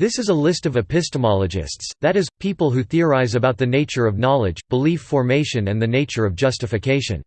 This is a list of epistemologists, that is, people who theorize about the nature of knowledge, belief formation and the nature of justification.